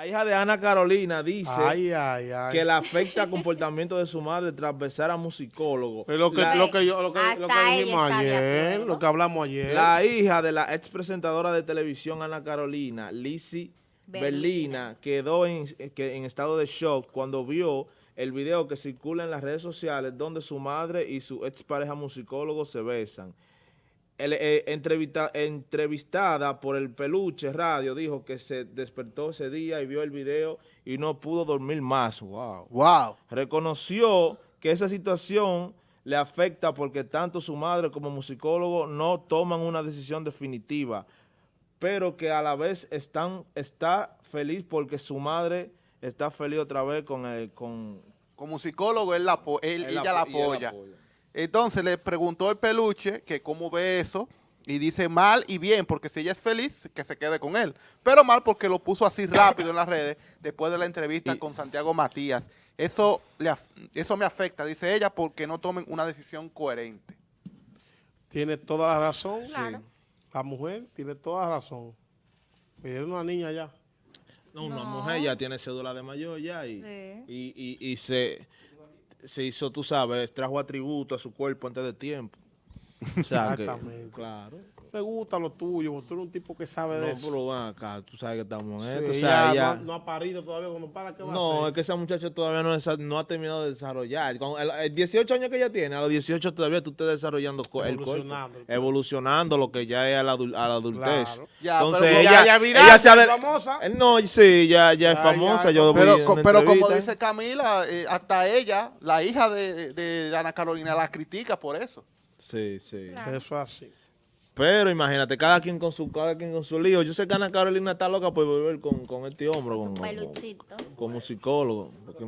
La hija de Ana Carolina dice Ay, ay, ay. que le afecta el comportamiento de su madre tras besar a musicólogo. Es lo que, La- lo que yo, lo que, Hasta lo que ella dijimos está de ayer, acuerdo. lo que hablamos ayer. La hija de la ex presentadora de televisión Ana Carolina, Lizzie Berlina. Berlina, quedó en, que- en estado de shock cuando vio el video que circula en las redes sociales donde su madre y su ex pareja musicólogo se besan. El, eh, entrevista- entrevistada por el Peluche Radio dijo que se despertó ese día y vio el video y no pudo dormir más. Wow Wow. reconoció que esa situación le afecta porque tanto su madre como musicólogo no toman una decisión definitiva, pero que a la vez están, está feliz porque su madre está feliz otra vez con el, con Como psicólogo, él la, él- él ella la apoya. Entonces le preguntó el peluche que cómo ve eso y dice mal y bien, porque si ella es feliz, que se quede con él. Pero mal porque lo puso así rápido en las redes después de la entrevista Y- con Santiago Matías. Eso, le eso me afecta, dice ella, porque no tomen una decisión coherente. Tiene toda la razón. Claro. La mujer tiene toda la razón. Pero es una niña ya. No, una mujer ya tiene cédula de mayor ya y, Sí. y, y- y se, se hizo, tú sabes, trajo atributo a su cuerpo antes de tiempo. O sea que, Exactamente. claro. Me gusta lo tuyo, porque tú eres un tipo que sabe de No, eso. pero van acá, tú sabes que estamos en Sí, esto. O sea, ella ella- no, no ha parido todavía cuando para, ¿qué va a No, hacer? es que esa muchacha todavía no, no ha terminado de desarrollar. Con el, el 18 años que ella tiene, a los 18 todavía tú estás desarrollando co- el cuerpo. Evolucionando el cuerpo. Evolucionando lo que ya es a la, adul- a la adultez. Claro. Ya, Entonces pero ella, ya- ya viral, ella se ya ha de- famosa. Eh, No, sí, ya, ya es famosa. ya, yo Pero, co- pero como dice Camila, eh, hasta ella, la hija de, de Ana Carolina, la critica por eso. Sí, sí. Claro. Eso es así. Pero imagínate, cada quien con su cada quien con su lío. Yo sé que Ana Carolina está loca por volver con, con este hombre, con, con, Peluchito. con musicólogo. Porque